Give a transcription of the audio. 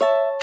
you